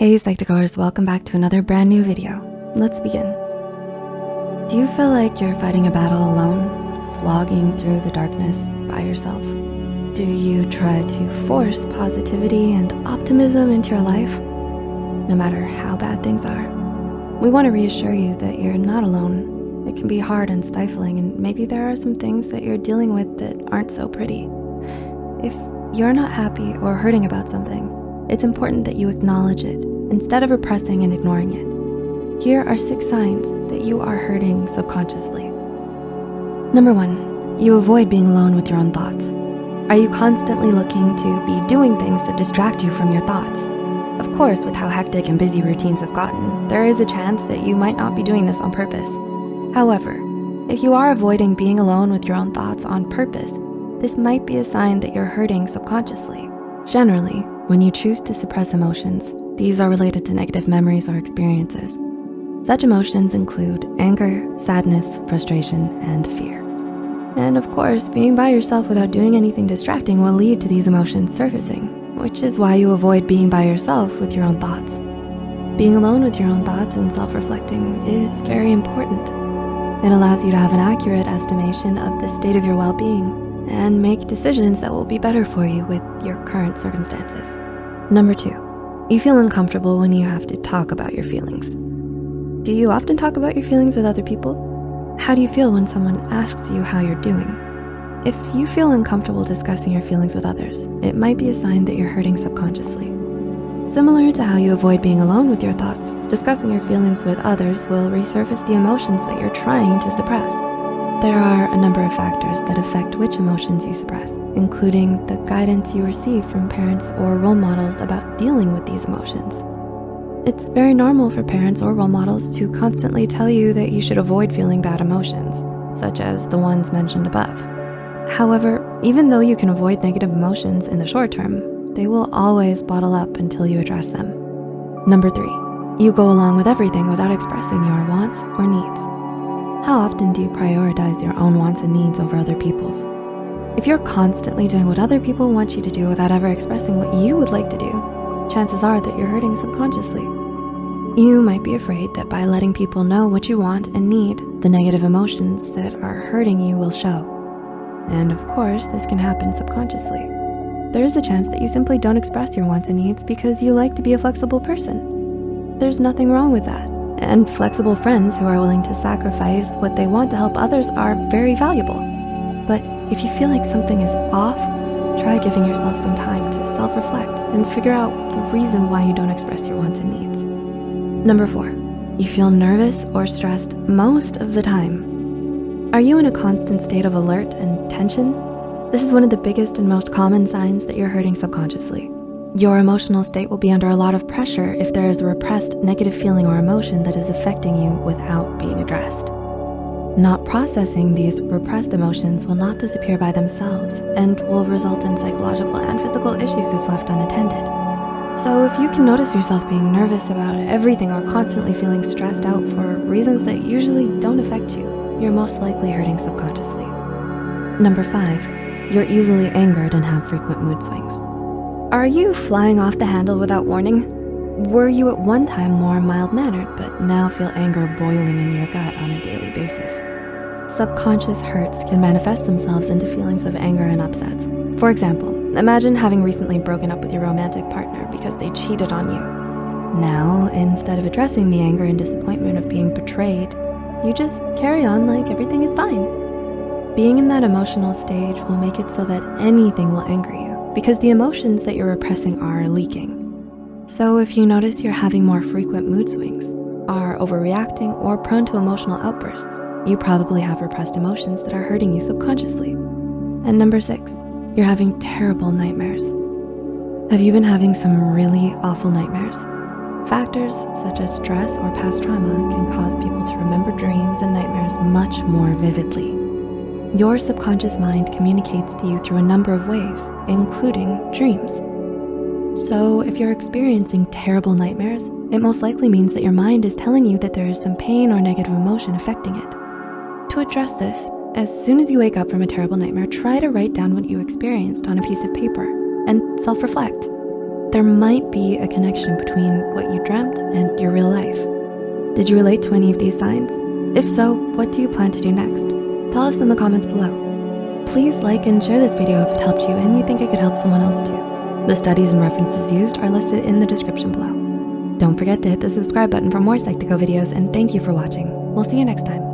Hey Psych2Goers, welcome back to another brand new video. Let's begin. Do you feel like you're fighting a battle alone, slogging through the darkness by yourself? Do you try to force positivity and optimism into your life, no matter how bad things are? We wanna reassure you that you're not alone. It can be hard and stifling, and maybe there are some things that you're dealing with that aren't so pretty. If you're not happy or hurting about something, it's important that you acknowledge it instead of repressing and ignoring it. Here are six signs that you are hurting subconsciously. Number one, you avoid being alone with your own thoughts. Are you constantly looking to be doing things that distract you from your thoughts? Of course, with how hectic and busy routines have gotten, there is a chance that you might not be doing this on purpose. However, if you are avoiding being alone with your own thoughts on purpose, this might be a sign that you're hurting subconsciously. Generally, when you choose to suppress emotions, these are related to negative memories or experiences. Such emotions include anger, sadness, frustration, and fear. And of course, being by yourself without doing anything distracting will lead to these emotions surfacing, which is why you avoid being by yourself with your own thoughts. Being alone with your own thoughts and self-reflecting is very important. It allows you to have an accurate estimation of the state of your well-being and make decisions that will be better for you with your current circumstances. Number two, you feel uncomfortable when you have to talk about your feelings. Do you often talk about your feelings with other people? How do you feel when someone asks you how you're doing? If you feel uncomfortable discussing your feelings with others, it might be a sign that you're hurting subconsciously. Similar to how you avoid being alone with your thoughts, discussing your feelings with others will resurface the emotions that you're trying to suppress. There are a number of factors that affect which emotions you suppress, including the guidance you receive from parents or role models about dealing with these emotions. It's very normal for parents or role models to constantly tell you that you should avoid feeling bad emotions, such as the ones mentioned above. However, even though you can avoid negative emotions in the short term, they will always bottle up until you address them. Number three, you go along with everything without expressing your wants or needs. How often do you prioritize your own wants and needs over other people's? If you're constantly doing what other people want you to do without ever expressing what you would like to do, chances are that you're hurting subconsciously. You might be afraid that by letting people know what you want and need, the negative emotions that are hurting you will show. And of course, this can happen subconsciously. There is a chance that you simply don't express your wants and needs because you like to be a flexible person. There's nothing wrong with that and flexible friends who are willing to sacrifice what they want to help others are very valuable. But if you feel like something is off, try giving yourself some time to self-reflect and figure out the reason why you don't express your wants and needs. Number four, you feel nervous or stressed most of the time. Are you in a constant state of alert and tension? This is one of the biggest and most common signs that you're hurting subconsciously. Your emotional state will be under a lot of pressure if there is a repressed negative feeling or emotion that is affecting you without being addressed. Not processing these repressed emotions will not disappear by themselves and will result in psychological and physical issues if left unattended. So if you can notice yourself being nervous about everything or constantly feeling stressed out for reasons that usually don't affect you, you're most likely hurting subconsciously. Number five, you're easily angered and have frequent mood swings. Are you flying off the handle without warning? Were you at one time more mild-mannered, but now feel anger boiling in your gut on a daily basis? Subconscious hurts can manifest themselves into feelings of anger and upsets. For example, imagine having recently broken up with your romantic partner because they cheated on you. Now, instead of addressing the anger and disappointment of being betrayed, you just carry on like everything is fine. Being in that emotional stage will make it so that anything will anger you because the emotions that you're repressing are leaking. So if you notice you're having more frequent mood swings, are overreacting or prone to emotional outbursts, you probably have repressed emotions that are hurting you subconsciously. And number six, you're having terrible nightmares. Have you been having some really awful nightmares? Factors such as stress or past trauma can cause people to remember dreams and nightmares much more vividly. Your subconscious mind communicates to you through a number of ways, including dreams. So if you're experiencing terrible nightmares, it most likely means that your mind is telling you that there is some pain or negative emotion affecting it. To address this, as soon as you wake up from a terrible nightmare, try to write down what you experienced on a piece of paper and self-reflect. there might be a connection between what you dreamt and your real life. Did you relate to any of these signs? If so, what do you plan to do next? Tell us in the comments below. Please like and share this video if it helped you and you think it could help someone else too. The studies and references used are listed in the description below. Don't forget to hit the subscribe button for more Psych2Go videos and thank you for watching. We'll see you next time.